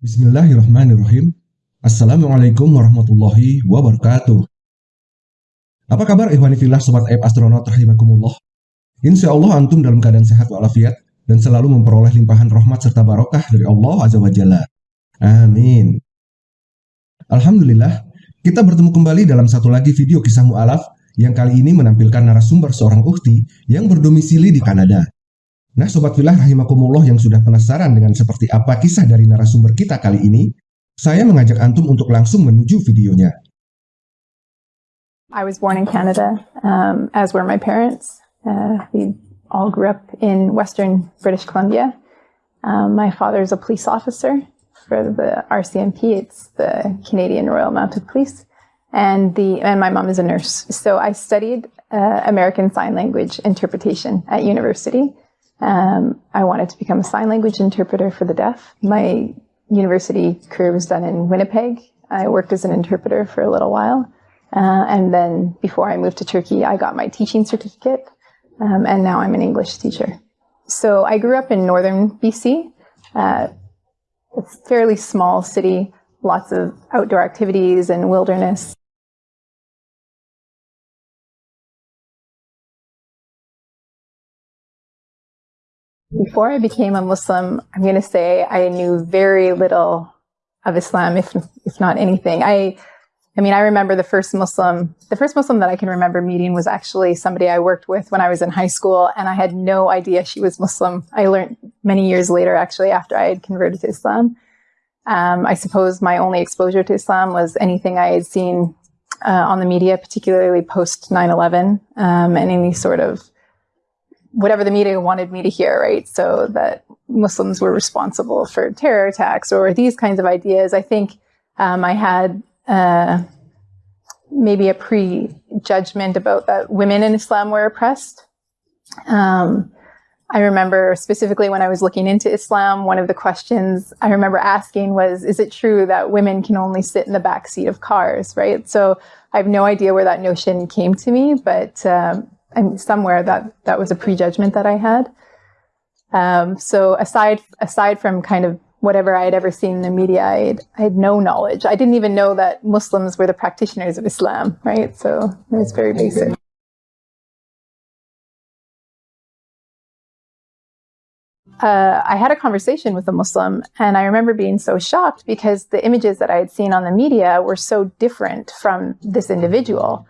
Bismillahirrahmanirrahim. Assalamualaikum warahmatullahi wabarakatuh. Apa kabar ikhwani fillah sobat aib astronaut rahimakumullah? Insya Allah antum dalam keadaan sehat walafiat dan selalu memperoleh limpahan rahmat serta barokah dari Allah Azza wa Jalla. Amin. Alhamdulillah, kita bertemu kembali dalam satu lagi video kisah mu'alaf yang kali ini menampilkan narasumber seorang ukti yang berdomisili di Kanada. Nah Sobat Filah Rahimakumullah yang sudah penasaran dengan seperti apa kisah dari narasumber kita kali ini, saya mengajak Antum untuk langsung menuju videonya. I was born in Canada, um, as were my parents. Uh, we all grew up in Western British Columbia. Um, my father is a police officer for the RCMP. It's the Canadian Royal Mounted Police, and the and my mom is a nurse. So I studied uh, American Sign Language interpretation at university. Um, I wanted to become a sign language interpreter for the deaf. My university career was done in Winnipeg. I worked as an interpreter for a little while. Uh, and then before I moved to Turkey, I got my teaching certificate. Um, and now I'm an English teacher. So I grew up in northern BC. Uh, it's a fairly small city, lots of outdoor activities and wilderness. Before I became a Muslim, I'm going to say I knew very little of Islam, if if not anything. I, I mean, I remember the first Muslim, the first Muslim that I can remember meeting was actually somebody I worked with when I was in high school, and I had no idea she was Muslim. I learned many years later, actually, after I had converted to Islam. Um, I suppose my only exposure to Islam was anything I had seen uh, on the media, particularly post 9/11, um, and any sort of whatever the media wanted me to hear, right? So that Muslims were responsible for terror attacks or these kinds of ideas. I think um, I had uh, maybe a prejudgment about that women in Islam were oppressed. Um, I remember specifically when I was looking into Islam, one of the questions I remember asking was, is it true that women can only sit in the back seat of cars, right? So I have no idea where that notion came to me, but um, and somewhere that that was a prejudgment that I had. Um, so aside aside from kind of whatever I had ever seen in the media, I had, I had no knowledge. I didn't even know that Muslims were the practitioners of Islam, right? So it was very basic. Uh, I had a conversation with a Muslim, and I remember being so shocked because the images that I had seen on the media were so different from this individual.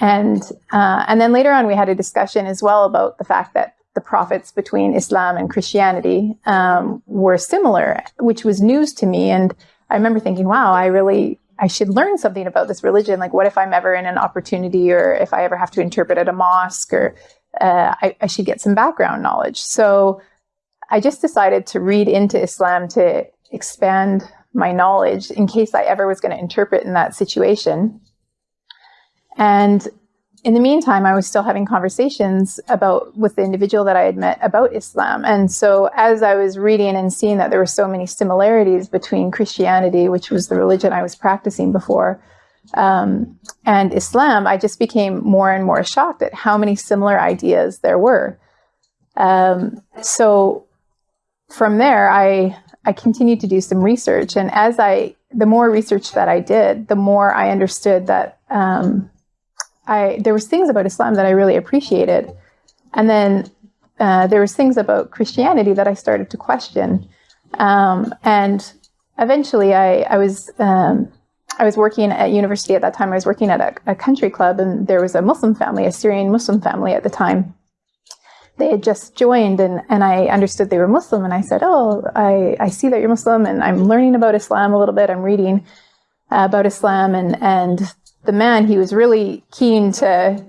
And, uh, and then later on, we had a discussion as well about the fact that the prophets between Islam and Christianity um, were similar, which was news to me. And I remember thinking, wow, I really, I should learn something about this religion. Like, what if I'm ever in an opportunity or if I ever have to interpret at a mosque or uh, I, I should get some background knowledge. So I just decided to read into Islam to expand my knowledge in case I ever was going to interpret in that situation. And in the meantime, I was still having conversations about with the individual that I had met about Islam. And so as I was reading and seeing that there were so many similarities between Christianity, which was the religion I was practicing before, um, and Islam, I just became more and more shocked at how many similar ideas there were. Um, so from there, I I continued to do some research, and as I the more research that I did, the more I understood that um, I there was things about Islam that I really appreciated, and then uh, there was things about Christianity that I started to question, um, and eventually I I was. Um, I was working at university at that time. I was working at a, a country club, and there was a Muslim family, a Syrian Muslim family at the time. They had just joined, and, and I understood they were Muslim. And I said, "Oh, I, I see that you're Muslim, and I'm learning about Islam a little bit. I'm reading uh, about Islam, and and the man, he was really keen to,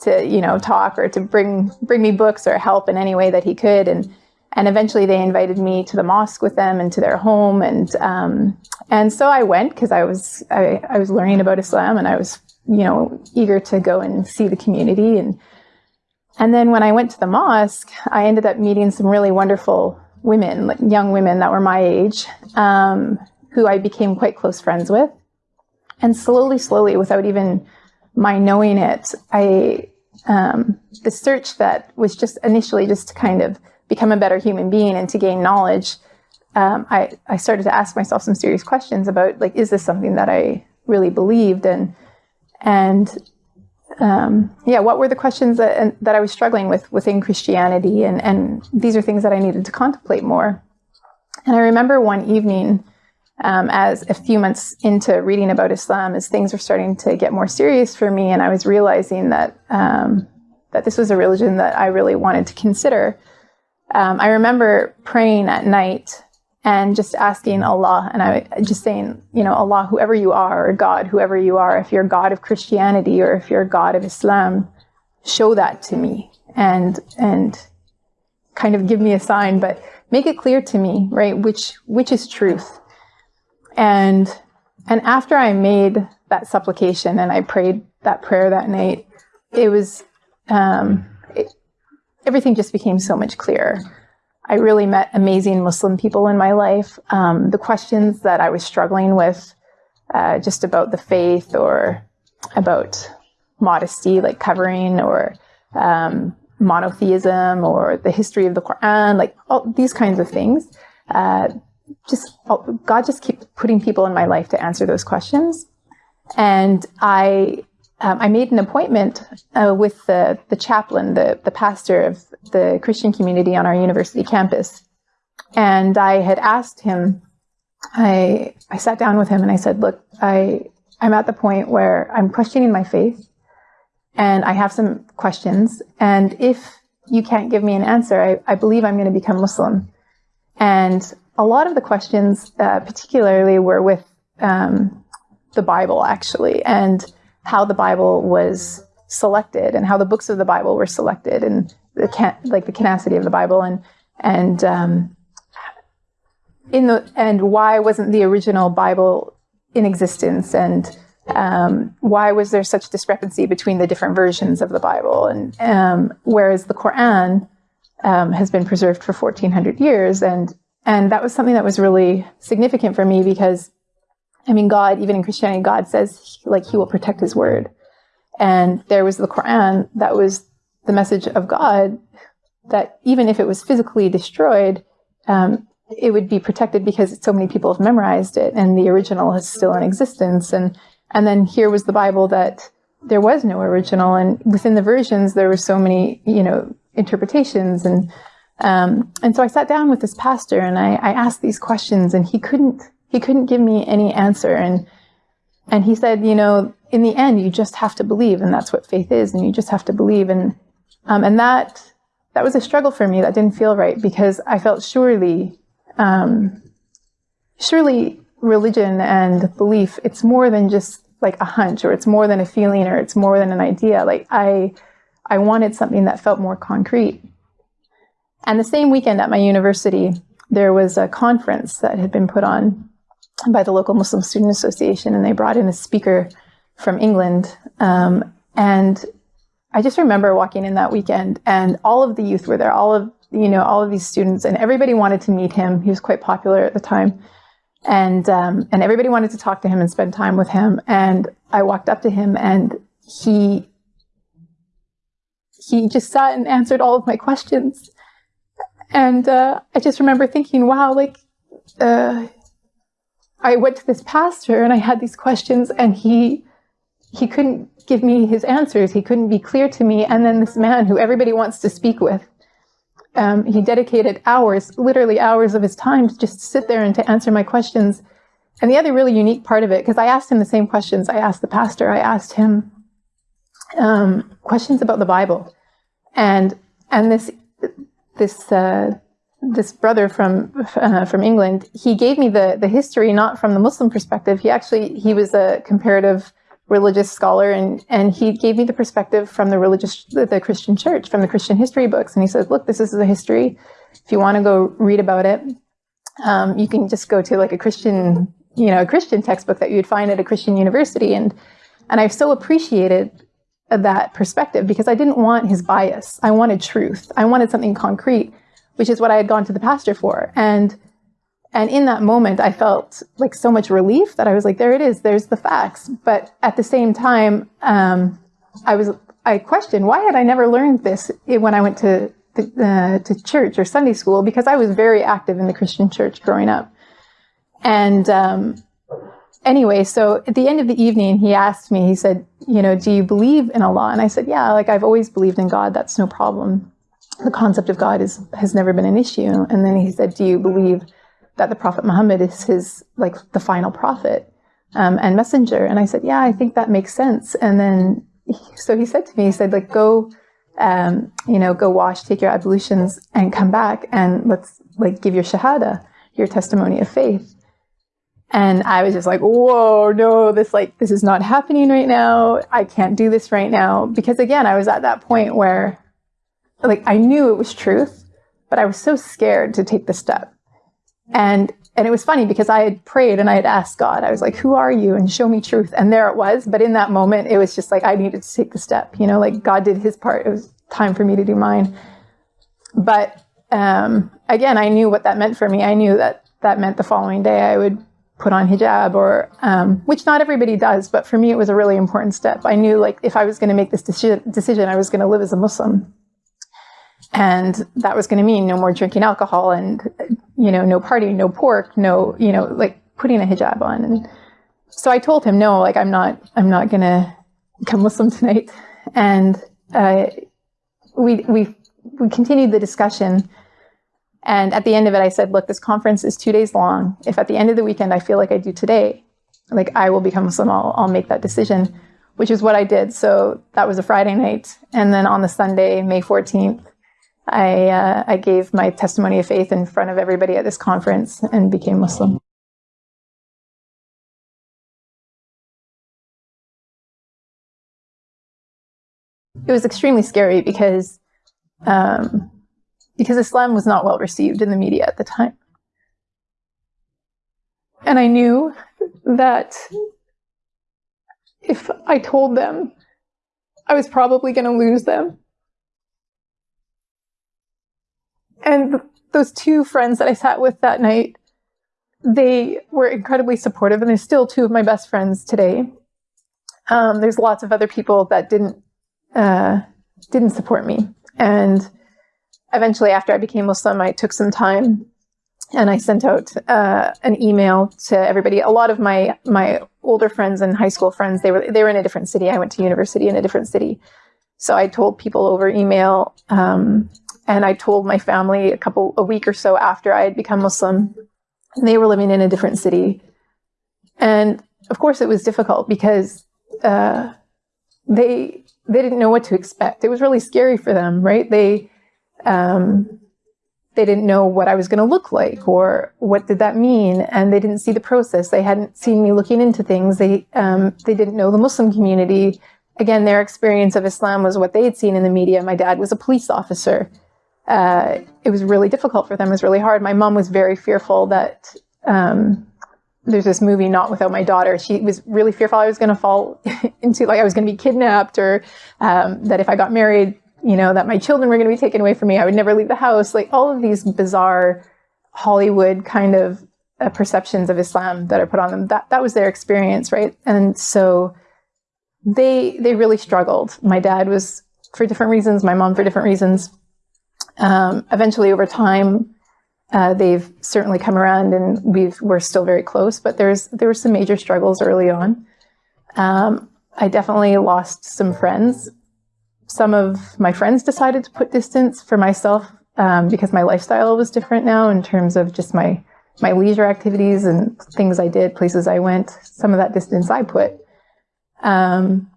to, you know, talk or to bring, bring me books or help in any way that he could. And, and eventually they invited me to the mosque with them and to their home. And, um, and so I went because I was, I, I was learning about Islam and I was, you know, eager to go and see the community. And, and then when I went to the mosque, I ended up meeting some really wonderful women, young women that were my age, um, who I became quite close friends with. And slowly, slowly, without even my knowing it, I, um, the search that was just initially just to kind of become a better human being and to gain knowledge um, I, I started to ask myself some serious questions about like, is this something that I really believed? And, and um, yeah, what were the questions that, that I was struggling with within Christianity? And, and these are things that I needed to contemplate more. And I remember one evening, um, as a few months into reading about Islam, as things were starting to get more serious for me, and I was realizing that um, that this was a religion that I really wanted to consider. Um, I remember praying at night and just asking Allah, and I just saying, you know, Allah, whoever you are, or God, whoever you are, if you're God of Christianity or if you're God of Islam, show that to me and and kind of give me a sign, but make it clear to me, right, which which is truth. And and after I made that supplication and I prayed that prayer that night, it was um, it, everything just became so much clearer. I really met amazing Muslim people in my life. Um, the questions that I was struggling with, uh, just about the faith or about modesty, like covering, or um, monotheism, or the history of the Quran, like all these kinds of things. Uh, just God just keeps putting people in my life to answer those questions, and I um, I made an appointment uh, with the, the chaplain, the, the pastor of the Christian community on our university campus. And I had asked him, I, I sat down with him and I said, look, I, I'm at the point where I'm questioning my faith and I have some questions. And if you can't give me an answer, I, I believe I'm going to become Muslim. And a lot of the questions, uh, particularly, were with um, the Bible, actually. And how the Bible was selected and how the books of the Bible were selected and the can- like the canonicity of the Bible and and um, in the and why wasn't the original Bible in existence and um, why was there such discrepancy between the different versions of the Bible and um, whereas the Quran um, has been preserved for 1400 years and and that was something that was really significant for me because I mean, God, even in Christianity, God says like He will protect His word. And there was the Quran that was the message of God that even if it was physically destroyed, um, it would be protected because so many people have memorized it and the original is still in existence. And, and then here was the Bible that there was no original. And within the versions, there were so many, you know, interpretations. And, um, and so I sat down with this pastor and I, I asked these questions and he couldn't he couldn't give me any answer. And, and he said, you know, in the end, you just have to believe. And that's what faith is. And you just have to believe. And, um, and that, that was a struggle for me. That didn't feel right because I felt surely, um, surely religion and belief, it's more than just like a hunch or it's more than a feeling or it's more than an idea. Like I, I wanted something that felt more concrete. And the same weekend at my university, there was a conference that had been put on by the local Muslim Student Association, and they brought in a speaker from England. Um, and I just remember walking in that weekend, and all of the youth were there, all of you know, all of these students, and everybody wanted to meet him. He was quite popular at the time, and um, and everybody wanted to talk to him and spend time with him. And I walked up to him, and he he just sat and answered all of my questions. And uh, I just remember thinking, wow, like. Uh, I went to this pastor and I had these questions and he he couldn't give me his answers. He couldn't be clear to me. And then this man who everybody wants to speak with, um, he dedicated hours, literally hours of his time to just sit there and to answer my questions. And the other really unique part of it, because I asked him the same questions I asked the pastor, I asked him um, questions about the Bible. And and this this uh, this brother from uh, from England, he gave me the the history not from the Muslim perspective. He actually he was a comparative religious scholar, and and he gave me the perspective from the religious the Christian church from the Christian history books. And he said, "Look, this is the history. If you want to go read about it, um, you can just go to like a Christian you know a Christian textbook that you'd find at a Christian university." And and I so appreciated that perspective because I didn't want his bias. I wanted truth. I wanted something concrete which is what I had gone to the pastor for. And and in that moment, I felt like so much relief that I was like, there it is, there's the facts. But at the same time, um, I was I questioned why had I never learned this when I went to uh, to church or Sunday school because I was very active in the Christian church growing up. And um, anyway, so at the end of the evening, he asked me, he said, you know, do you believe in Allah? And I said, yeah, like I've always believed in God. That's no problem. The concept of God is, has never been an issue. And then he said, do you believe that the Prophet Muhammad is his, like the final prophet um, and messenger? And I said, yeah, I think that makes sense. And then, so he said to me, he said, like, go, um, you know, go wash, take your ablutions and come back and let's like give your shahada, your testimony of faith. And I was just like, whoa, no, this like, this is not happening right now. I can't do this right now. Because again, I was at that point where like I knew it was truth, but I was so scared to take the step. And and it was funny because I had prayed and I had asked God, I was like, who are you? And show me truth. And there it was. But in that moment, it was just like I needed to take the step. You know, like God did his part. It was time for me to do mine. But um, again, I knew what that meant for me. I knew that that meant the following day I would put on hijab or um, which not everybody does but for me it was a really important step. I knew like if i was going to make this deci- decision i was going to live as a muslim. And that was going to mean no more drinking alcohol and you know no partying no pork no you know like putting a hijab on. And so i told him no like i'm not i'm not going to become muslim tonight. And uh, we we we continued the discussion and at the end of it, I said, look, this conference is two days long. If at the end of the weekend I feel like I do today, like I will become Muslim, I'll, I'll make that decision, which is what I did. So that was a Friday night. And then on the Sunday, May 14th, I, uh, I gave my testimony of faith in front of everybody at this conference and became Muslim. It was extremely scary because um, because Islam was not well received in the media at the time. And I knew that if I told them, I was probably going to lose them. And those two friends that I sat with that night, they were incredibly supportive, and they're still two of my best friends today. Um, there's lots of other people that didn't uh, didn't support me, and eventually, after I became Muslim, I took some time and I sent out uh, an email to everybody. A lot of my my older friends and high school friends they were they were in a different city. I went to university in a different city, so I told people over email, um, and I told my family a couple a week or so after I had become Muslim. And they were living in a different city, and of course it was difficult because uh, they they didn't know what to expect. It was really scary for them, right? They um, they didn't know what I was going to look like or what did that mean, and they didn't see the process. They hadn't seen me looking into things. They um, they didn't know the Muslim community. Again, their experience of Islam was what they had seen in the media. My dad was a police officer. Uh, it was really difficult for them. It was really hard. My mom was very fearful that um, there's this movie, Not Without My Daughter. She was really fearful I was going to fall into, like, I was going to be kidnapped or um, that if I got married, you know, that my children were going to be taken away from me. I would never leave the house. Like all of these bizarre Hollywood kind of uh, perceptions of Islam that are put on them. That that was their experience, right? And so they they really struggled. My dad was for different reasons. My mom for different reasons. Um, eventually, over time, uh, they've certainly come around, and we've we're still very close. But there's there were some major struggles early on. Um, I definitely lost some friends some of my friends decided to put distance for myself um, because my lifestyle was different now in terms of just my my leisure activities and things I did, places I went. Some of that distance I put. Um,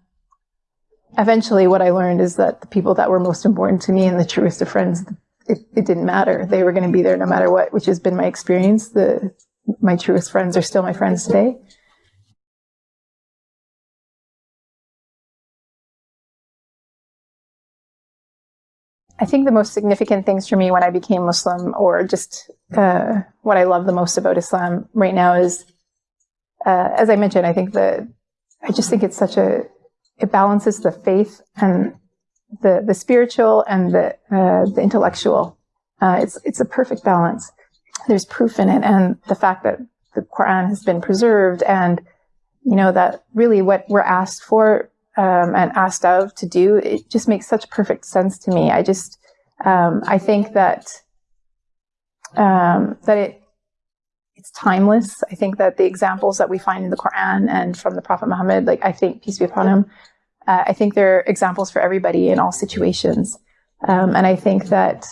eventually, what I learned is that the people that were most important to me and the truest of friends, it, it didn't matter. They were going to be there no matter what, which has been my experience. The my truest friends are still my friends today. I think the most significant things for me when I became Muslim, or just uh, what I love the most about Islam right now, is, uh, as I mentioned, I think that I just think it's such a it balances the faith and the the spiritual and the uh, the intellectual. Uh, it's it's a perfect balance. There's proof in it, and the fact that the Quran has been preserved, and you know that really what we're asked for um, and asked of to do, it just makes such perfect sense to me. I just, Um, I think that um, that it it's timeless. I think that the examples that we find in the Quran and from the Prophet Muhammad, like I think peace be upon him, uh, I think they're examples for everybody in all situations, um, and I think that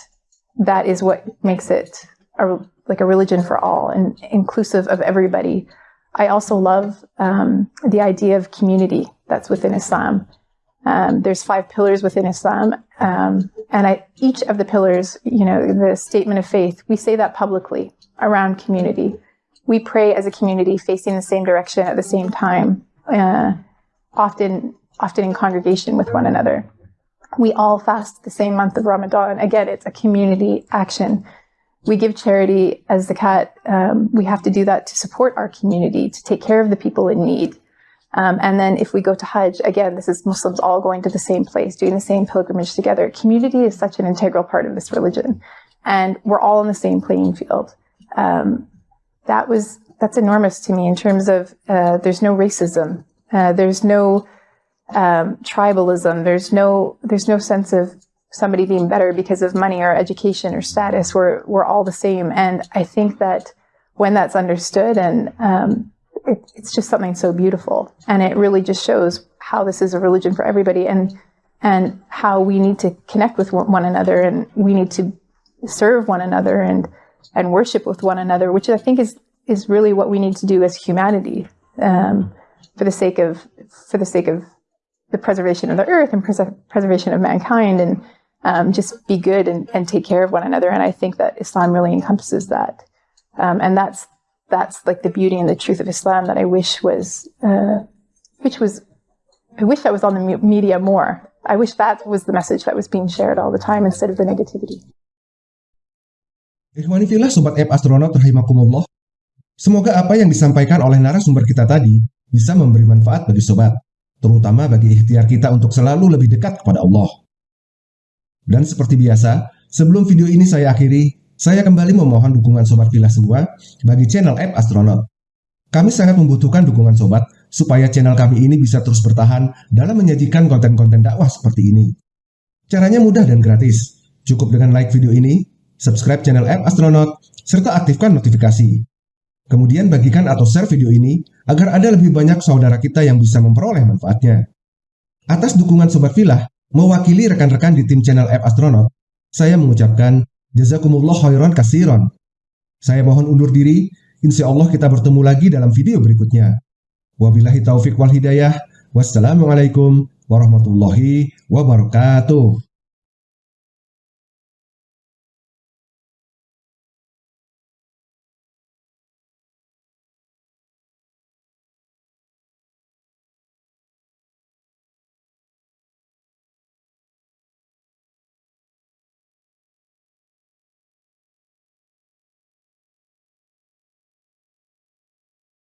that is what makes it a, like a religion for all and inclusive of everybody. I also love um, the idea of community that's within Islam. Um, there's five pillars within Islam, um, and I, each of the pillars, you know, the statement of faith, we say that publicly around community. We pray as a community, facing the same direction at the same time, uh, often, often in congregation with one another. We all fast the same month of Ramadan. Again, it's a community action. We give charity as zakat. Um, we have to do that to support our community, to take care of the people in need. Um, and then if we go to Hajj, again, this is Muslims all going to the same place, doing the same pilgrimage together. Community is such an integral part of this religion. And we're all on the same playing field. Um, that was, that's enormous to me in terms of uh, there's no racism. Uh, there's no um, tribalism. There's no, there's no sense of somebody being better because of money or education or status. We're, we're all the same. And I think that when that's understood and, um, it, it's just something so beautiful. And it really just shows how this is a religion for everybody and, and how we need to connect with one another and we need to serve one another and, and worship with one another, which I think is, is really what we need to do as humanity, um, for the sake of, for the sake of the preservation of the earth and pres preservation of mankind and, um, just be good and, and take care of one another. And I think that Islam really encompasses that. Um, and that's that's like the beauty and the truth of Islam that I wish was, uh, which was, I wish that was on the media more. I wish that was the message that was being shared all the time instead of the negativity. Ikhwanifillah Sobat App Astronaut rahimakumullah. Semoga apa yang disampaikan oleh narasumber kita tadi bisa memberi manfaat bagi sobat, terutama bagi ikhtiar kita untuk selalu lebih dekat kepada Allah. Dan seperti biasa, sebelum video ini saya akhiri, saya kembali memohon dukungan Sobat Villa semua bagi channel App Astronaut. Kami sangat membutuhkan dukungan Sobat supaya channel kami ini bisa terus bertahan dalam menyajikan konten-konten dakwah seperti ini. Caranya mudah dan gratis. Cukup dengan like video ini, subscribe channel App Astronaut, serta aktifkan notifikasi. Kemudian bagikan atau share video ini agar ada lebih banyak saudara kita yang bisa memperoleh manfaatnya. Atas dukungan Sobat Villa, mewakili rekan-rekan di tim channel App Astronaut, saya mengucapkan Jazakumullah khairan kasiron. Saya mohon undur diri, insya Allah kita bertemu lagi dalam video berikutnya. Wabillahi taufik wal hidayah. Wassalamualaikum warahmatullahi wabarakatuh.